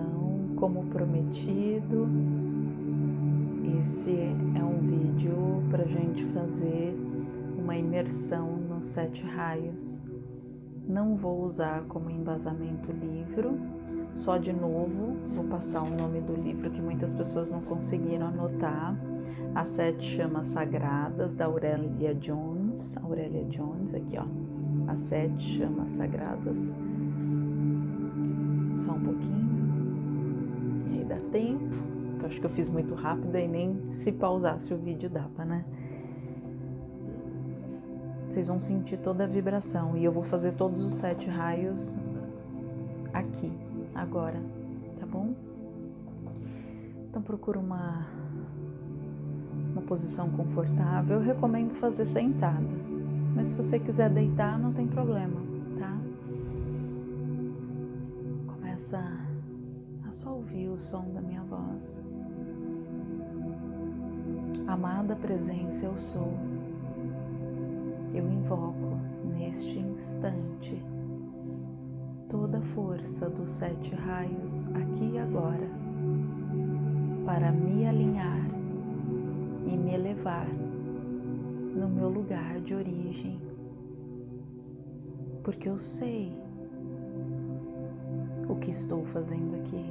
Então, como prometido, esse é um vídeo para gente fazer uma imersão nos sete raios. Não vou usar como embasamento livro, só de novo vou passar o nome do livro que muitas pessoas não conseguiram anotar. As Sete Chamas Sagradas, da Aurélia Jones. Aurélia Jones, aqui ó. As Sete Chamas Sagradas. Só um pouquinho. Tempo. Eu acho que eu fiz muito rápido e nem se pausasse o vídeo dava, né? Vocês vão sentir toda a vibração. E eu vou fazer todos os sete raios aqui, agora, tá bom? Então procura uma uma posição confortável. Eu recomendo fazer sentada, mas se você quiser deitar, não tem problema, tá? Começa só ouvir o som da minha voz. Amada presença, eu sou. Eu invoco neste instante toda a força dos sete raios aqui e agora para me alinhar e me elevar no meu lugar de origem, porque eu sei o que estou fazendo aqui,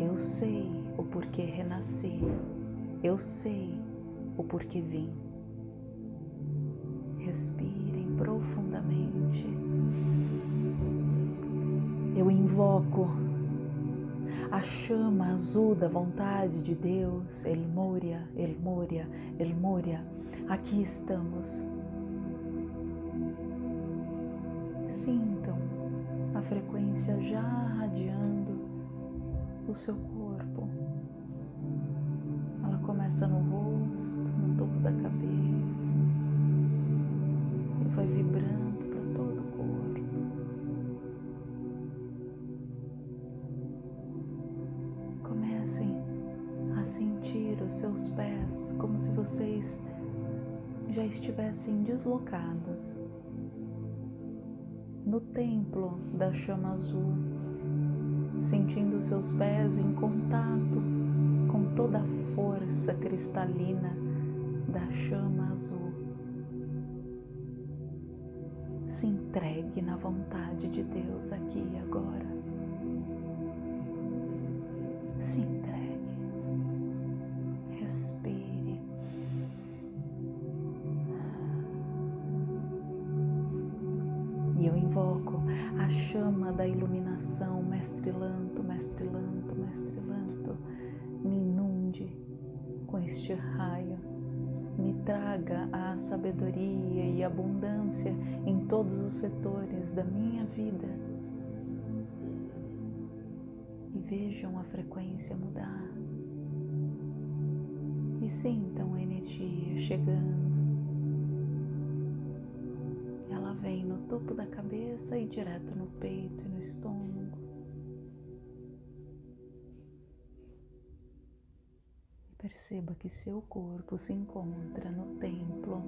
eu sei o porquê renasci, eu sei o porquê vim. Respirem profundamente. Eu invoco a chama azul da vontade de Deus, El Moria, El Moria, El Moria, aqui estamos. Sintam a frequência já radiando o seu corpo. Ela começa no rosto, no topo da cabeça e vai vibrando para todo o corpo. Comecem a sentir os seus pés como se vocês já estivessem deslocados no templo da chama azul, sentindo seus pés em contato com toda a força cristalina da chama azul. Se entregue na vontade de Deus aqui e agora. Se entregue, respire. Invoco a chama da iluminação, mestre Lanto, mestre Lanto, mestre Lanto, me inunde com este raio, me traga a sabedoria e abundância em todos os setores da minha vida. E vejam a frequência mudar. E sintam a energia chegando vem no topo da cabeça e direto no peito e no estômago. E perceba que seu corpo se encontra no templo,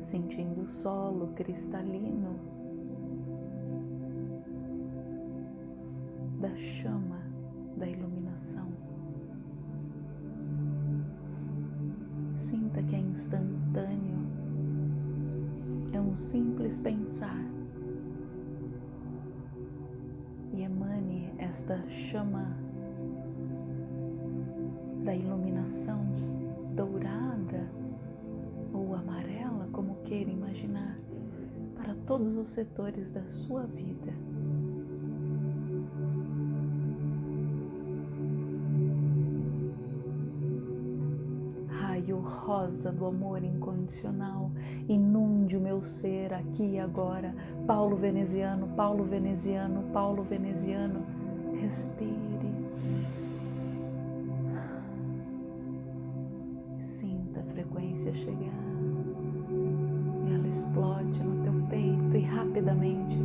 sentindo o solo cristalino da chama da iluminação. Sinta que é instantâneo é um simples pensar. E emane esta chama da iluminação dourada ou amarela, como queira imaginar, para todos os setores da sua vida. Rosa do amor incondicional inunde o meu ser aqui e agora. Paulo veneziano, Paulo veneziano, Paulo veneziano, respire. Sinta a frequência chegar. E ela explode no teu peito e rapidamente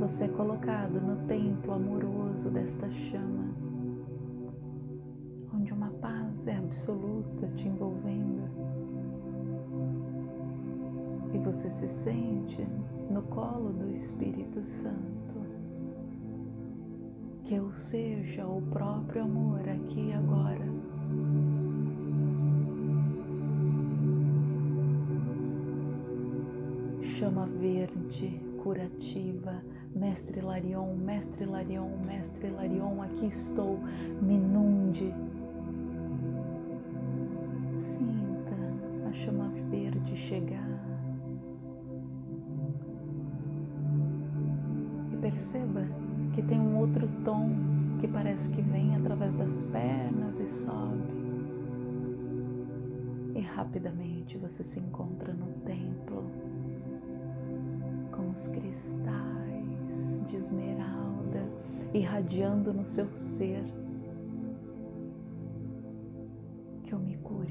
você é colocado no templo amoroso desta chama paz é absoluta te envolvendo e você se sente no colo do Espírito Santo Que eu seja o próprio amor aqui e agora. Chama verde curativa, Mestre Larion, Mestre Larion, Mestre Larion, aqui estou, me inunde. Sinta a chama verde chegar. E perceba que tem um outro tom que parece que vem através das pernas e sobe. E rapidamente você se encontra no templo com os cristais de esmeralda irradiando no seu ser.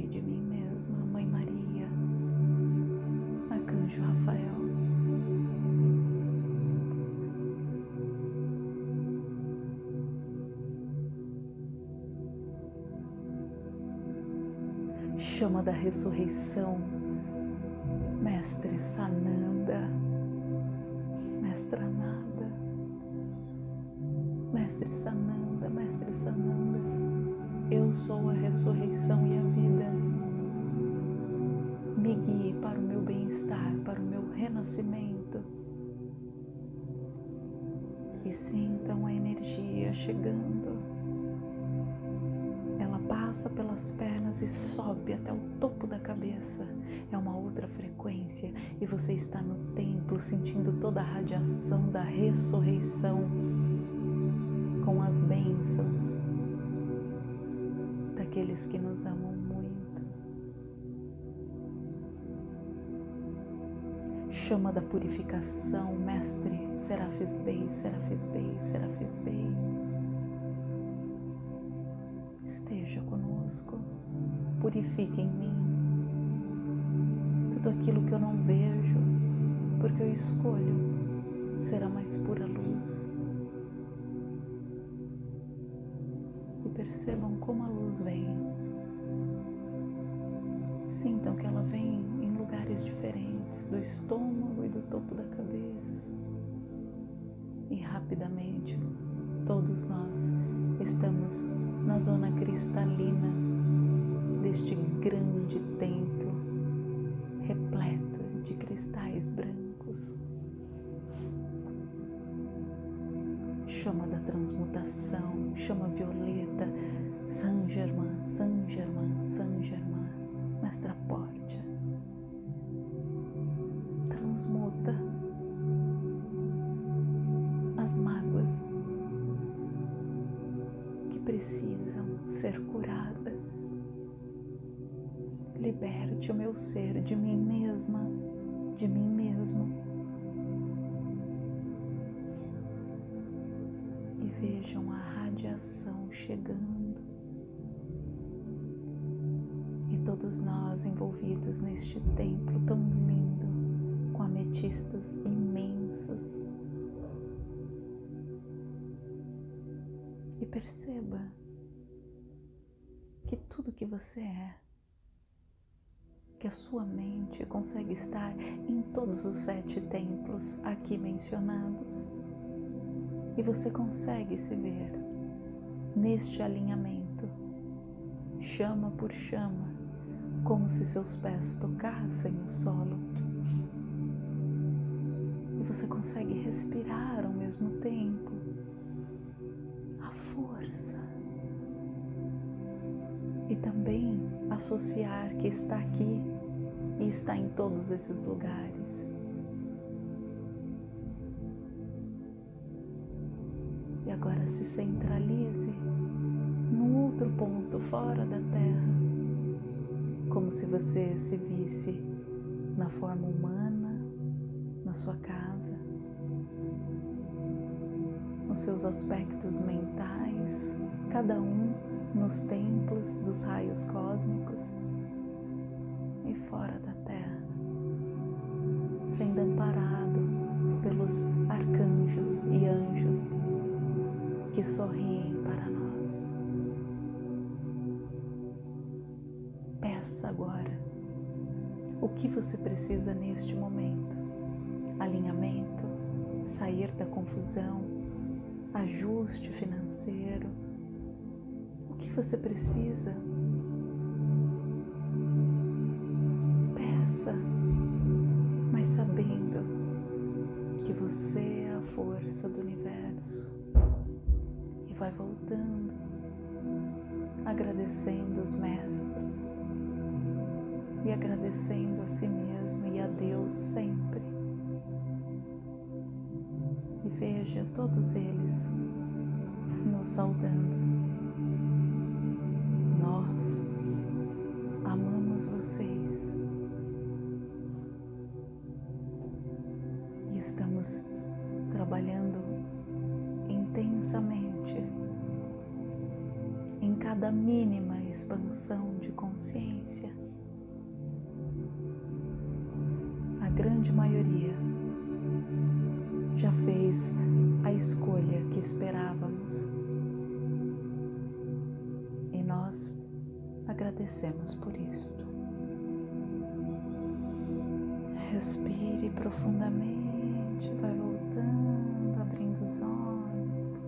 De mim mesma, Mãe Maria, Arcanjo Rafael. chama da ressurreição, Mestre Sananda, Mestra Nada, Mestre Sananda, Mestre Sananda, eu sou a ressurreição e a vida. Guie para o meu bem-estar, para o meu renascimento. E sintam a energia chegando passa pelas pernas e sobe até o topo da cabeça. É uma outra frequência e você está no templo sentindo toda a radiação da ressurreição com as bênçãos daqueles que nos amam Chama da purificação, Mestre Serafis Bey, Serafis Bey, Serafis Bey esteja conosco, purifique em mim tudo aquilo que eu não vejo, porque eu escolho ser a mais pura luz. E percebam como a luz vem. Sintam que ela vem em lugares diferentes, do estômago e do topo da cabeça. E rapidamente, todos nós estamos na zona cristalina deste grande templo repleto de cristais brancos. Chama da transmutação, chama violeta, Saint Germain, Saint Germain, Saint Germain, Mestra Portia. Transmuta as mágoas precisam ser curadas. Liberte o meu ser de mim mesma, de mim mesmo. E vejam a radiação chegando. E todos nós envolvidos neste templo tão lindo, ametistas imensas e perceba que tudo que você é, que a sua mente consegue estar em todos os sete templos aqui mencionados e você consegue se ver neste alinhamento, chama por chama, como se seus pés tocassem o solo. Você consegue respirar ao mesmo tempo força. E também associar que está aqui e está em todos esses lugares. E agora se centralize num outro ponto fora da Terra, como se você se visse na forma humana, na sua casa, nos seus aspectos mentais, cada um nos templos dos raios cósmicos e fora da Terra, sendo amparado pelos arcanjos e anjos que sorriem para nós. Peça agora o que você precisa neste momento: alinhamento, sair da confusão, ajuste financeiro. O que você precisa? Peça, mas sabendo que você é a força do universo e vai voltando, agradecendo os mestres e agradecendo a si mesmo e a Deus sempre. Veja todos eles nos saudando. Nós amamos vocês e estamos trabalhando intensamente em cada mínima expansão de consciência grande maioria já fez a escolha que esperávamos e nós agradecemos por isto. Respire profundamente, vai voltando, abrindo os olhos.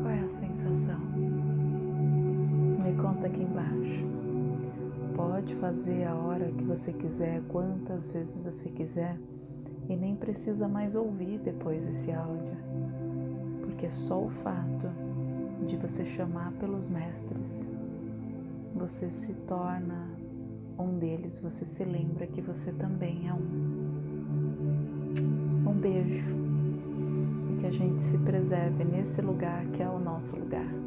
Qual é a sensação? Me conta aqui embaixo pode fazer a hora que você quiser, quantas vezes você quiser, e nem precisa mais ouvir depois esse áudio, porque só o fato de você chamar pelos mestres, você se torna um deles, você se lembra que você também é um. Um beijo e que a gente se preserve nesse lugar que é o nosso lugar.